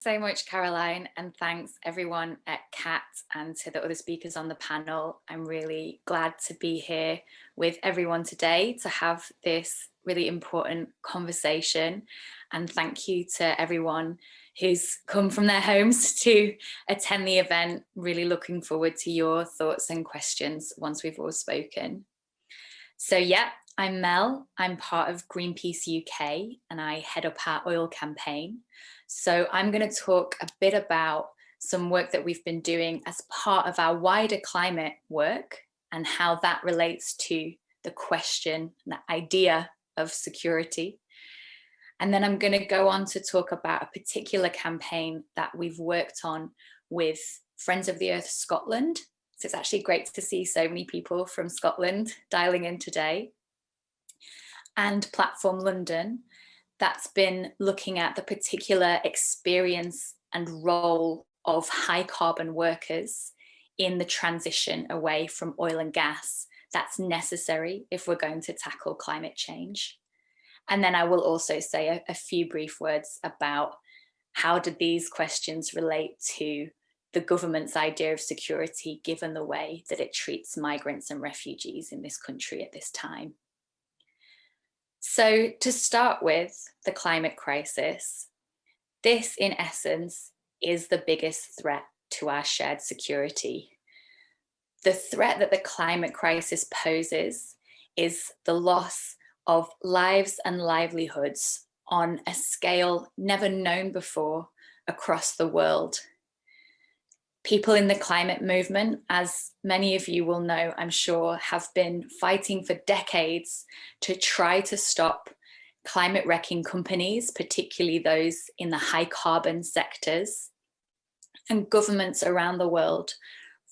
so much, Caroline, and thanks everyone at CAT and to the other speakers on the panel. I'm really glad to be here with everyone today to have this really important conversation. And thank you to everyone who's come from their homes to attend the event. Really looking forward to your thoughts and questions once we've all spoken. So yeah, I'm Mel. I'm part of Greenpeace UK and I head up our oil campaign. So I'm going to talk a bit about some work that we've been doing as part of our wider climate work and how that relates to the question, the idea of security. And then I'm going to go on to talk about a particular campaign that we've worked on with Friends of the Earth Scotland. So it's actually great to see so many people from Scotland dialing in today. And Platform London, that's been looking at the particular experience and role of high carbon workers in the transition away from oil and gas that's necessary if we're going to tackle climate change. And then I will also say a, a few brief words about how do these questions relate to the government's idea of security given the way that it treats migrants and refugees in this country at this time. So to start with the climate crisis, this in essence is the biggest threat to our shared security. The threat that the climate crisis poses is the loss of lives and livelihoods on a scale never known before across the world. People in the climate movement, as many of you will know, I'm sure, have been fighting for decades to try to stop climate wrecking companies, particularly those in the high carbon sectors, and governments around the world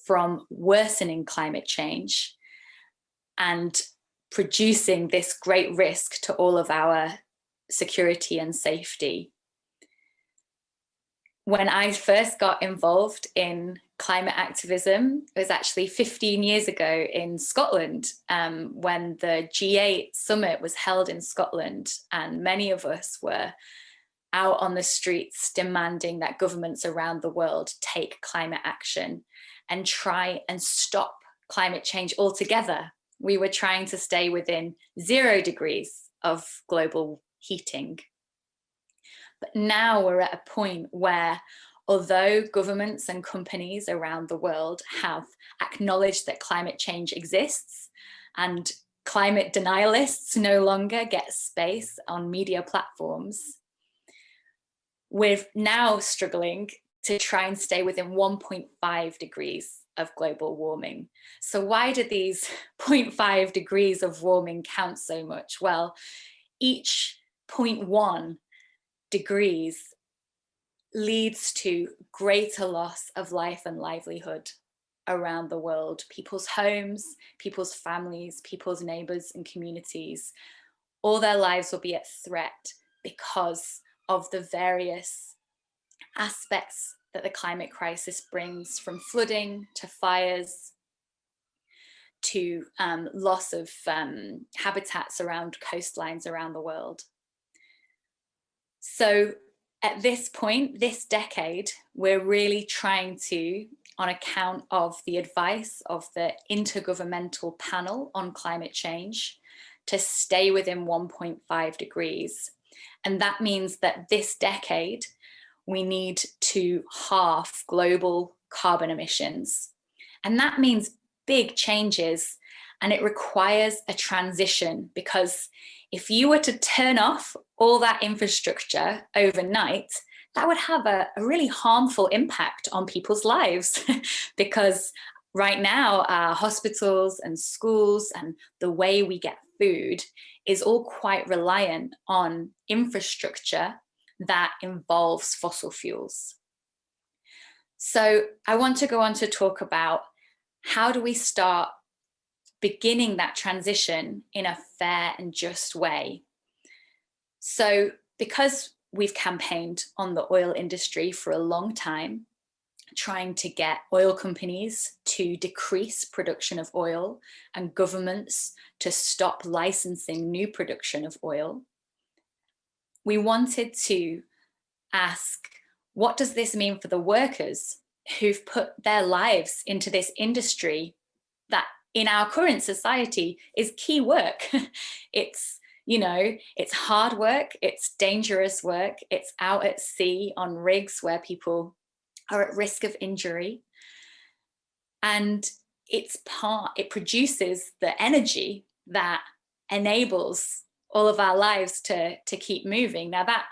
from worsening climate change and producing this great risk to all of our security and safety. When I first got involved in climate activism, it was actually 15 years ago in Scotland um, when the G8 summit was held in Scotland and many of us were out on the streets demanding that governments around the world take climate action and try and stop climate change altogether we were trying to stay within zero degrees of global heating. But now we're at a point where although governments and companies around the world have acknowledged that climate change exists and climate denialists no longer get space on media platforms, we're now struggling to try and stay within 1.5 degrees of global warming. So why do these 0.5 degrees of warming count so much? Well, each 0.1 degrees leads to greater loss of life and livelihood around the world. People's homes, people's families, people's neighbors and communities, all their lives will be at threat because of the various aspects that the climate crisis brings from flooding to fires to um, loss of um, habitats around coastlines around the world. So at this point, this decade, we're really trying to, on account of the advice of the Intergovernmental Panel on Climate Change, to stay within 1.5 degrees. And that means that this decade, we need to halve global carbon emissions. And that means big changes and it requires a transition because if you were to turn off all that infrastructure overnight, that would have a, a really harmful impact on people's lives because right now our hospitals and schools and the way we get food is all quite reliant on infrastructure that involves fossil fuels. So I want to go on to talk about how do we start beginning that transition in a fair and just way. So because we've campaigned on the oil industry for a long time, trying to get oil companies to decrease production of oil and governments to stop licensing new production of oil we wanted to ask what does this mean for the workers who've put their lives into this industry that in our current society is key work. it's, you know, it's hard work, it's dangerous work, it's out at sea on rigs where people are at risk of injury. And it's part, it produces the energy that enables all of our lives to, to keep moving. Now that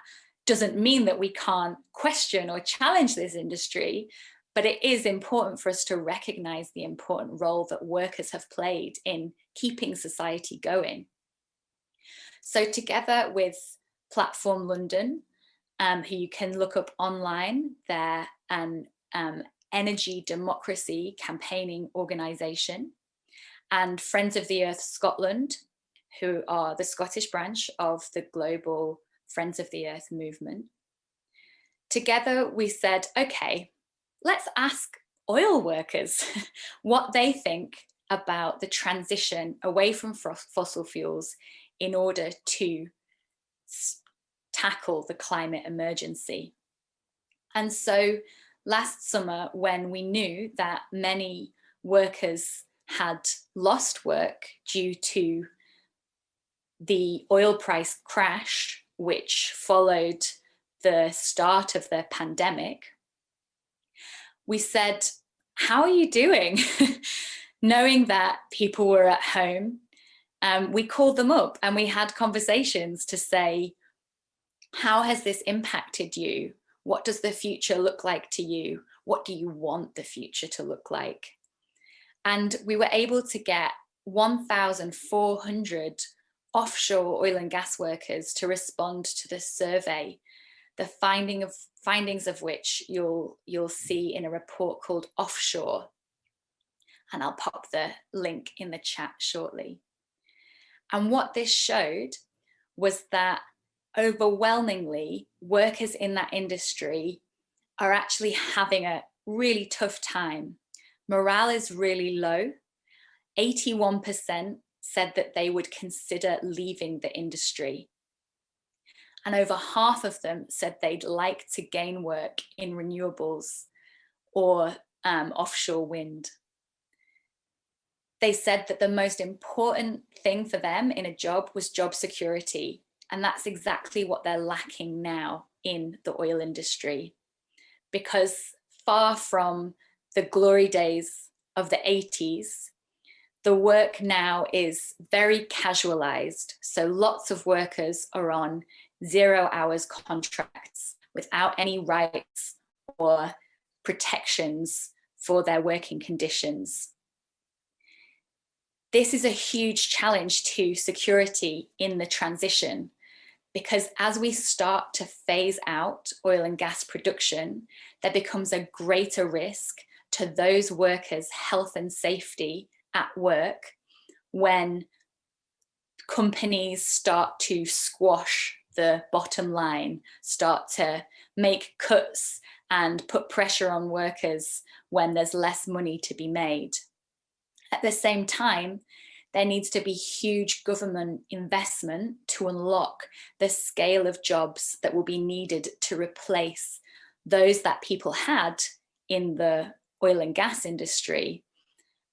doesn't mean that we can't question or challenge this industry, but it is important for us to recognize the important role that workers have played in keeping society going. So together with Platform London, um, who you can look up online, they're an um, energy democracy campaigning organisation, and Friends of the Earth Scotland, who are the Scottish branch of the global Friends of the Earth movement. Together we said, okay, let's ask oil workers what they think about the transition away from fossil fuels in order to tackle the climate emergency. And so last summer, when we knew that many workers had lost work due to the oil price crash, which followed the start of the pandemic, we said, how are you doing? Knowing that people were at home, um, we called them up and we had conversations to say, how has this impacted you? What does the future look like to you? What do you want the future to look like? And we were able to get 1,400 offshore oil and gas workers to respond to the survey the finding of findings of which you'll you'll see in a report called Offshore. And I'll pop the link in the chat shortly. And what this showed was that overwhelmingly workers in that industry are actually having a really tough time. Morale is really low. 81% said that they would consider leaving the industry and over half of them said they'd like to gain work in renewables or um, offshore wind. They said that the most important thing for them in a job was job security. And that's exactly what they're lacking now in the oil industry. Because far from the glory days of the 80s, the work now is very casualized. So lots of workers are on zero hours contracts without any rights or protections for their working conditions. This is a huge challenge to security in the transition because as we start to phase out oil and gas production, there becomes a greater risk to those workers' health and safety at work when companies start to squash the bottom line, start to make cuts and put pressure on workers when there's less money to be made. At the same time, there needs to be huge government investment to unlock the scale of jobs that will be needed to replace those that people had in the oil and gas industry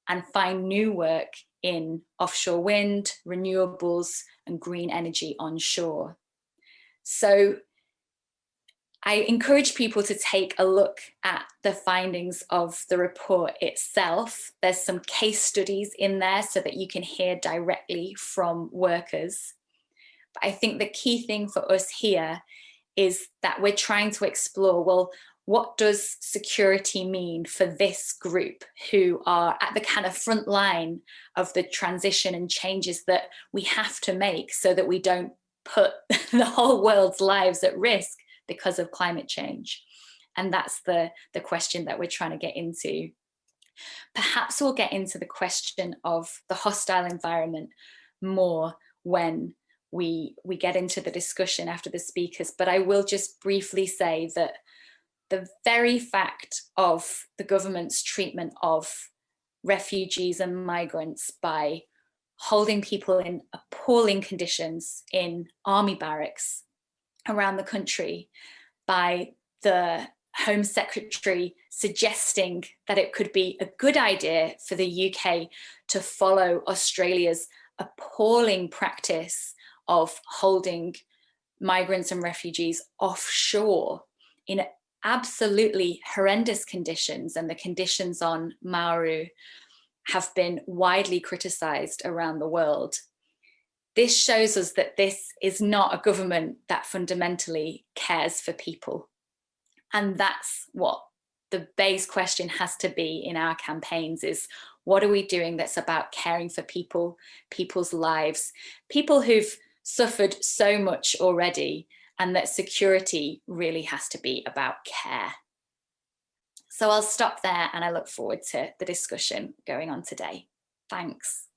and find new work in offshore wind, renewables and green energy onshore. So I encourage people to take a look at the findings of the report itself. There's some case studies in there so that you can hear directly from workers. But I think the key thing for us here is that we're trying to explore, well, what does security mean for this group who are at the kind of front line of the transition and changes that we have to make so that we don't put the whole world's lives at risk because of climate change. And that's the, the question that we're trying to get into. Perhaps we'll get into the question of the hostile environment more when we, we get into the discussion after the speakers, but I will just briefly say that the very fact of the government's treatment of refugees and migrants by holding people in appalling conditions in army barracks around the country by the Home Secretary suggesting that it could be a good idea for the UK to follow Australia's appalling practice of holding migrants and refugees offshore in absolutely horrendous conditions and the conditions on Nauru have been widely criticised around the world. This shows us that this is not a government that fundamentally cares for people. And that's what the base question has to be in our campaigns is what are we doing that's about caring for people, people's lives, people who've suffered so much already and that security really has to be about care. So I'll stop there and I look forward to the discussion going on today. Thanks.